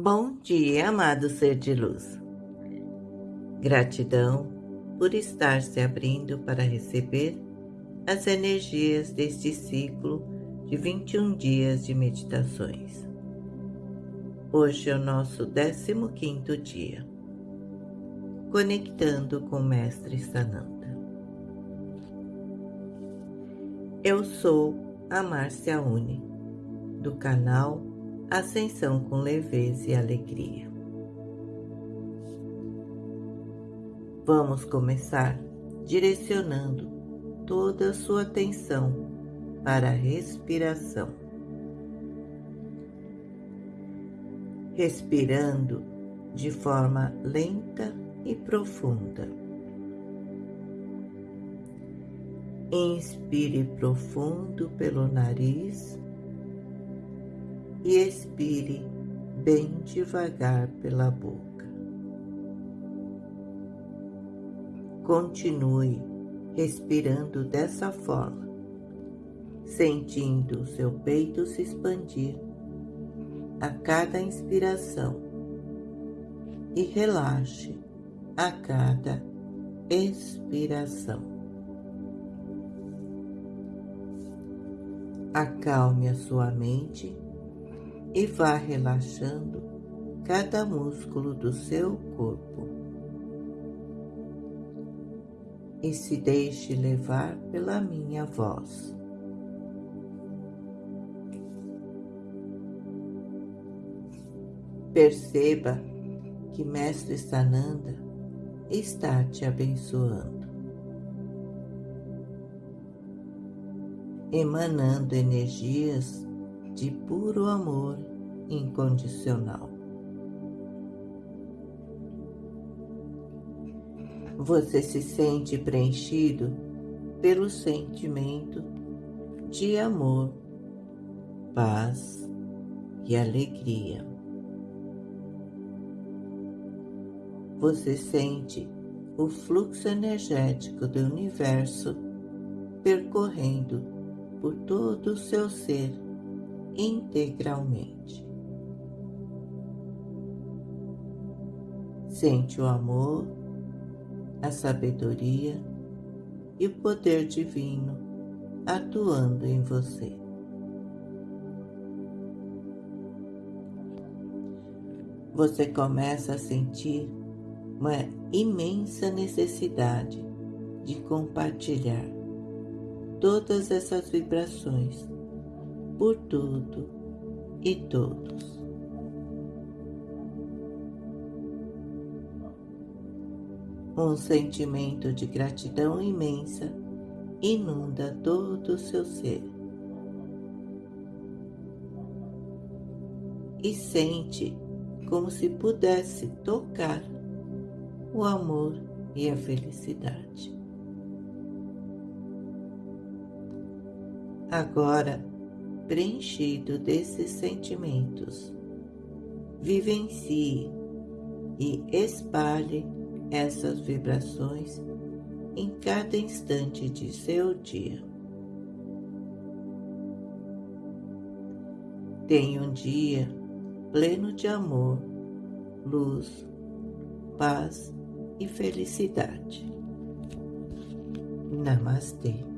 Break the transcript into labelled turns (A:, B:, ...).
A: Bom dia, amado ser de luz. Gratidão por estar se abrindo para receber as energias deste ciclo de 21 dias de meditações. Hoje é o nosso 15 dia, conectando com o Mestre Sananda. Eu sou a Márcia Uni, do canal Ascensão com Leveza e Alegria. Vamos começar direcionando toda a sua atenção para a respiração. Respirando de forma lenta e profunda. Inspire profundo pelo nariz e expire bem devagar pela boca. Continue respirando dessa forma, sentindo o seu peito se expandir a cada inspiração e relaxe a cada expiração. Acalme a sua mente e vá relaxando cada músculo do seu corpo. E se deixe levar pela minha voz. Perceba que Mestre Sananda está te abençoando, emanando energias de puro amor incondicional. Você se sente preenchido pelo sentimento de amor, paz e alegria. Você sente o fluxo energético do universo percorrendo por todo o seu ser integralmente. Sente o amor, a sabedoria e o poder divino atuando em você. Você começa a sentir uma imensa necessidade de compartilhar todas essas vibrações por tudo e todos. Um sentimento de gratidão imensa inunda todo o seu ser. E sente como se pudesse tocar o amor e a felicidade. Agora, preenchido desses sentimentos. Vivencie e espalhe essas vibrações em cada instante de seu dia. Tenha um dia pleno de amor, luz, paz e felicidade. Namastê.